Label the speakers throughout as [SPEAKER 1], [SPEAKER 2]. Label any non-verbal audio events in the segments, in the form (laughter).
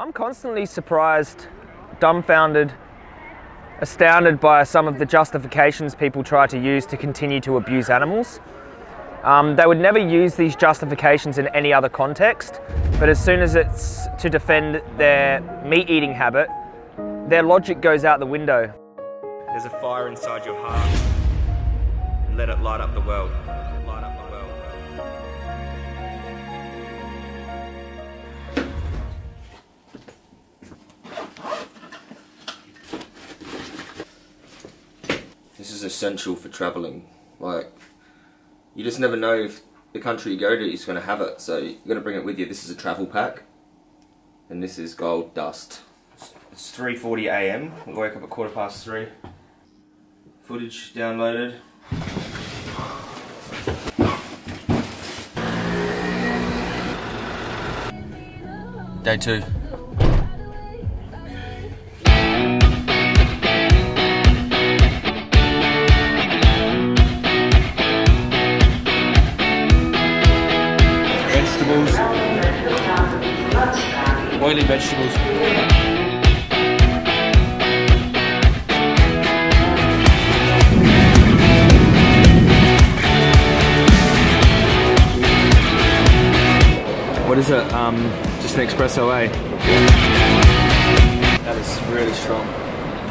[SPEAKER 1] I'm constantly surprised, dumbfounded, astounded by some of the justifications people try to use to continue to abuse animals. Um, they would never use these justifications in any other context, but as soon as it's to defend their meat eating habit, their logic goes out the window. There's a fire inside your heart, and let it light up the world.
[SPEAKER 2] Is essential for travelling. Like, you just never know if the country you go to is going to have it, so you're going to bring it with you. This is a travel pack, and this is gold dust. It's 3:40 a.m. We woke up at quarter past three. Footage downloaded. Day two. Oily vegetables. What is it? Um, just an espresso, eh? That is really strong.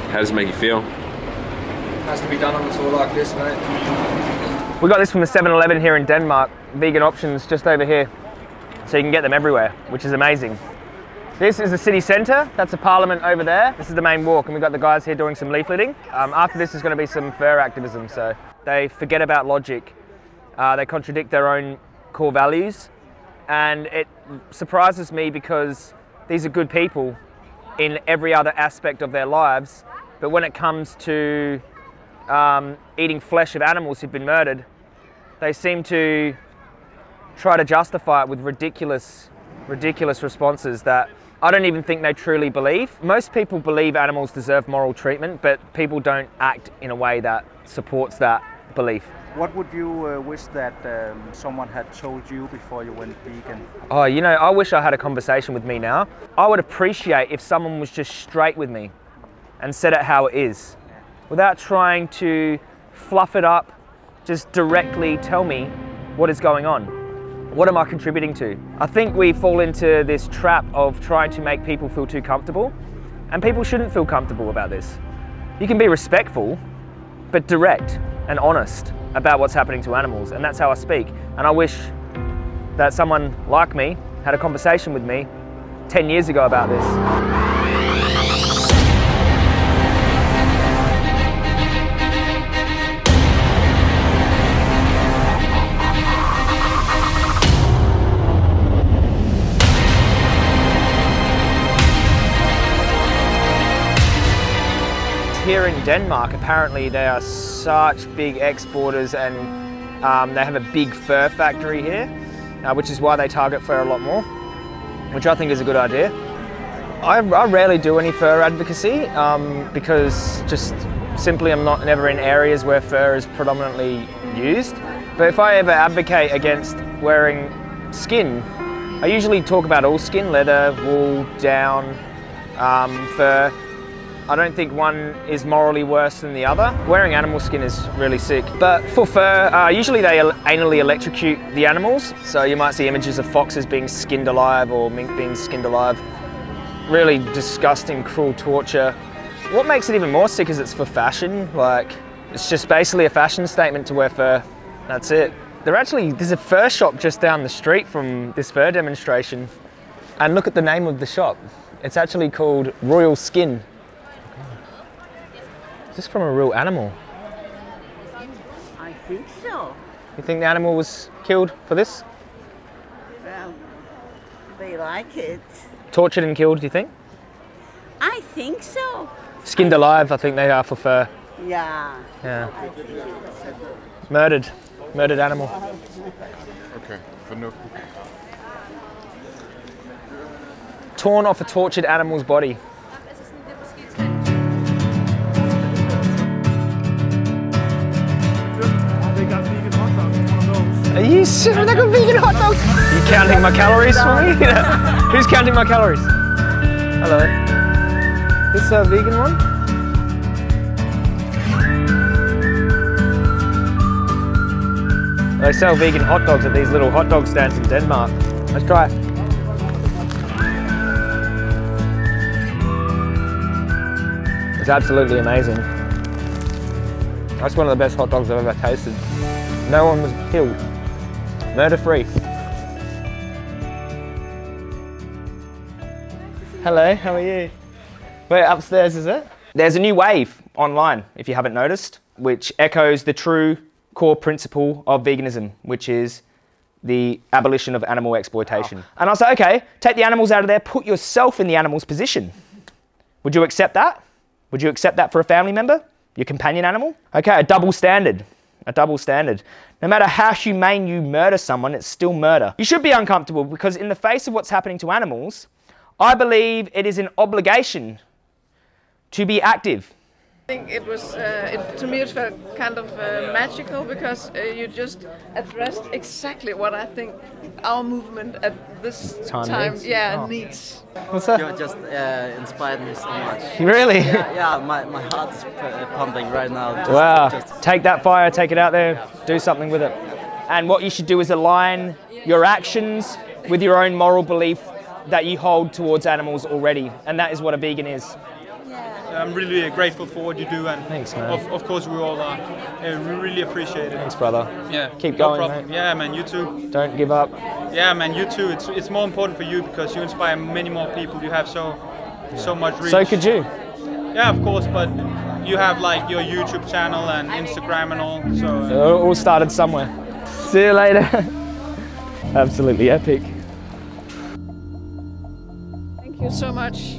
[SPEAKER 3] How does it make you feel?
[SPEAKER 1] Has to be done on a tour like this, mate. We got this from the 7-Eleven here in Denmark. Vegan options just over here. So you can get them everywhere, which is amazing. This is the city centre. That's the parliament over there. This is the main walk, and we've got the guys here doing some leafleting. Um, after this is going to be some fur activism, so they forget about logic. Uh, they contradict their own core values, and it surprises me because these are good people in every other aspect of their lives, but when it comes to um, eating flesh of animals who've been murdered, they seem to try to justify it with ridiculous, ridiculous responses that I don't even think they truly believe. Most people believe animals deserve moral treatment, but people don't act in a way that supports that belief.
[SPEAKER 4] What would you uh, wish that um, someone had told you before you went vegan?
[SPEAKER 1] Oh, you know, I wish I had a conversation with me now. I would appreciate if someone was just straight with me and said it how it is without trying to fluff it up, just directly tell me what is going on. What am I contributing to? I think we fall into this trap of trying to make people feel too comfortable, and people shouldn't feel comfortable about this. You can be respectful, but direct and honest about what's happening to animals, and that's how I speak. And I wish that someone like me had a conversation with me 10 years ago about this. Here in Denmark, apparently they are such big exporters and um, they have a big fur factory here, uh, which is why they target fur a lot more, which I think is a good idea. I, I rarely do any fur advocacy um, because just simply I'm not never in areas where fur is predominantly used. But if I ever advocate against wearing skin, I usually talk about all skin, leather, wool, down, um, fur. I don't think one is morally worse than the other. Wearing animal skin is really sick. But for fur, uh, usually they anally electrocute the animals. So you might see images of foxes being skinned alive or mink being skinned alive. Really disgusting, cruel torture. What makes it even more sick is it's for fashion. Like, it's just basically a fashion statement to wear fur. That's it. There actually, there's a fur shop just down the street from this fur demonstration. And look at the name of the shop. It's actually called Royal Skin. Is this from a real animal?
[SPEAKER 5] I think so.
[SPEAKER 1] You think the animal was killed for this?
[SPEAKER 5] Well, they like it.
[SPEAKER 1] Tortured and killed, do you think?
[SPEAKER 5] I think so.
[SPEAKER 1] Skinned alive, I think they are for fur.
[SPEAKER 5] Yeah.
[SPEAKER 1] Yeah.
[SPEAKER 5] I think it's
[SPEAKER 1] Murdered. Murdered animal.
[SPEAKER 3] Okay, fornuftigt.
[SPEAKER 1] Torn off a tortured animal's body. Are you serious? They got vegan hot dogs? Are you counting my calories for me? (laughs) Who's counting my calories? Hello. This a vegan one? They sell vegan hot dogs at these little hot dog stands in Denmark. Let's try it. It's absolutely amazing. That's one of the best hot dogs I've ever tasted. No one was killed. Murder free. Hello, how are you? We're upstairs, is it? There's a new wave online, if you haven't noticed, which echoes the true core principle of veganism, which is the abolition of animal exploitation. Oh. And I was like, okay, take the animals out of there, put yourself in the animal's position. Would you accept that? Would you accept that for a family member? Your companion animal? Okay, a double standard. A double standard. No matter how humane you murder someone, it's still murder. You should be uncomfortable because in the face of what's happening to animals, I believe it is an obligation to be active.
[SPEAKER 6] I think it was, uh, it, to me, it felt kind of uh, magical because uh, you just addressed exactly what I think our movement at this
[SPEAKER 1] Time
[SPEAKER 6] time,
[SPEAKER 1] needs?
[SPEAKER 6] yeah,
[SPEAKER 1] Oh.
[SPEAKER 6] needs.
[SPEAKER 1] What's that?
[SPEAKER 7] You just uh, inspired me so much.
[SPEAKER 1] Really?
[SPEAKER 7] Yeah, yeah my, my heart is uh, pumping right now. Just,
[SPEAKER 1] Wow.
[SPEAKER 7] Just,
[SPEAKER 1] Take that fire, take it out there, do something with it. And what you should do is align your actions with your own moral belief that you hold towards animals already. And that is what a vegan is.
[SPEAKER 8] I'm really grateful for what you do, and
[SPEAKER 1] Thanks, man.
[SPEAKER 8] Of, of course we all are. Uh, we really appreciate it.
[SPEAKER 1] Thanks, brother.
[SPEAKER 8] Yeah,
[SPEAKER 1] Keep
[SPEAKER 8] no
[SPEAKER 1] going,
[SPEAKER 8] problem.
[SPEAKER 1] mate.
[SPEAKER 8] Yeah, man, you too.
[SPEAKER 1] Don't give up.
[SPEAKER 8] Yeah, man, you too. It's it's more important for you because you inspire many more people. You have so so much reach.
[SPEAKER 1] So could you.
[SPEAKER 8] Yeah, of course, but you have like your YouTube channel and Instagram and all. So
[SPEAKER 1] It
[SPEAKER 8] uh,
[SPEAKER 1] all started somewhere. See you later. (laughs) Absolutely epic.
[SPEAKER 6] Thank you so much.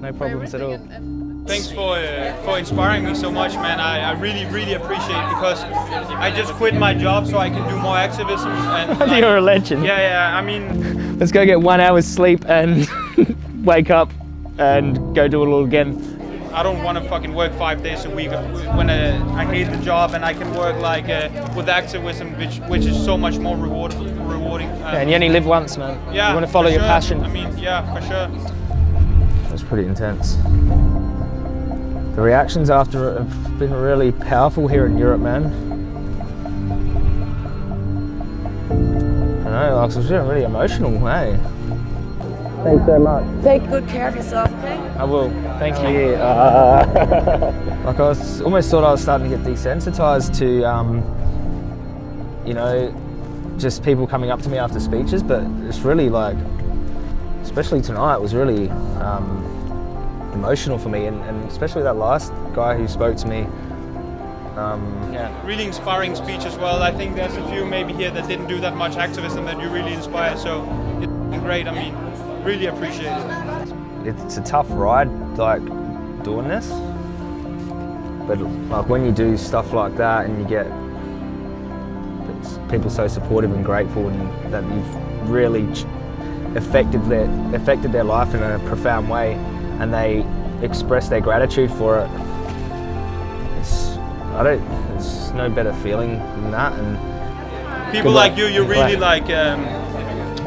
[SPEAKER 1] No problems at all.
[SPEAKER 6] and- and-
[SPEAKER 8] thanks for uh, for inspiring me so much, man. I, I really really appreciate it because I just quit my job so I can do more activism. And like, (laughs)
[SPEAKER 1] You're a legend.
[SPEAKER 8] yeah, yeah. I mean, (laughs)
[SPEAKER 1] Let's go get one hour's sleep and (laughs) wake up and go do it all again.
[SPEAKER 8] I don't want to fucking work five days a week when uh, I hate the job and I can work like uh, with activism, which which is so much more reward, rewarding. Uh,
[SPEAKER 1] And you only live once, man.
[SPEAKER 8] yeah,
[SPEAKER 1] You want to follow your
[SPEAKER 8] sure.
[SPEAKER 1] passion.
[SPEAKER 8] I mean, yeah, for sure.
[SPEAKER 1] That's pretty intense. The reactions after it have been really powerful here in Europe, man. I know, like, it was really emotional, hey? Thanks so much.
[SPEAKER 9] Take good care of yourself, okay?
[SPEAKER 1] I will. Thank you. Uh, (laughs) like I was almost thought I was starting to get desensitized to, um, you know, just people coming up to me after speeches, but it's really like, especially tonight, was really um, emotional for me, and, and especially that last guy who spoke to me. Um,
[SPEAKER 8] Yeah, really inspiring speech as well. I think there's a few maybe here that didn't do that much activism that you really inspire. So it's great. I mean, really appreciate it.
[SPEAKER 1] it's a tough ride, like doing this. But like when you do stuff like that and you get people so supportive and grateful and that you've really ch- affected their affected their life in a profound way, and they express their gratitude for it. It's I don't. There's no better feeling than that. And
[SPEAKER 8] People like you, you
[SPEAKER 1] Good
[SPEAKER 8] really
[SPEAKER 1] luck.
[SPEAKER 8] like. Um,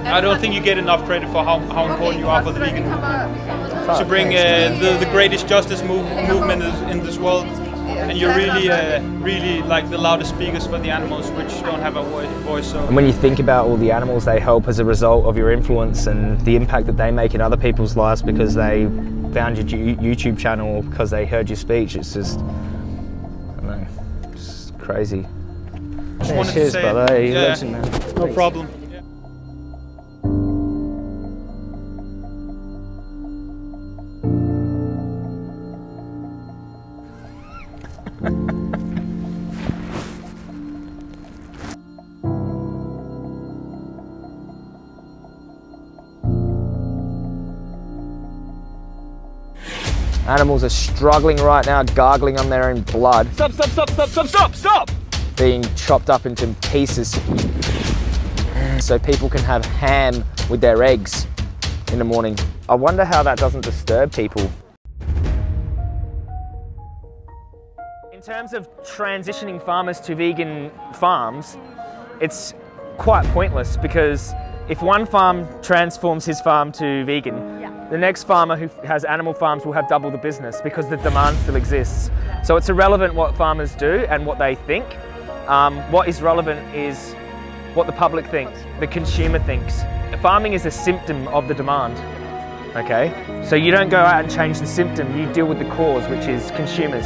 [SPEAKER 8] I don't think you get enough credit for how, how important you are for the vegan movement. To bring uh, the, the greatest justice move, movement in this world, and you're really, uh, really like the loudest speakers for the animals, which don't have a voice. So
[SPEAKER 1] And when you think about all the animals they help as a result of your influence and the impact that they make in other people's lives because they found your YouTube channel because they heard your speech, it's just, I don't know, it's crazy.
[SPEAKER 8] just
[SPEAKER 1] Yeah, cheers,
[SPEAKER 8] to say,
[SPEAKER 1] brother.
[SPEAKER 8] Yeah,
[SPEAKER 1] legend, man.
[SPEAKER 8] no problem.
[SPEAKER 1] Animals are struggling right now, gargling on their own blood. Stop, stop, stop, stop, stop, stop, stop! Being chopped up into pieces so people can have ham with their eggs in the morning. I wonder how that doesn't disturb people. In terms of transitioning farmers to vegan farms, it's quite pointless because if one farm transforms his farm to vegan, the next farmer who has animal farms will have double the business because the demand still exists. So it's irrelevant what farmers do and what they think. Um, what is relevant is what the public thinks, the consumer thinks. Farming is a symptom of the demand. Okay, so you don't go out and change the symptom, you deal with the cause, which is consumers.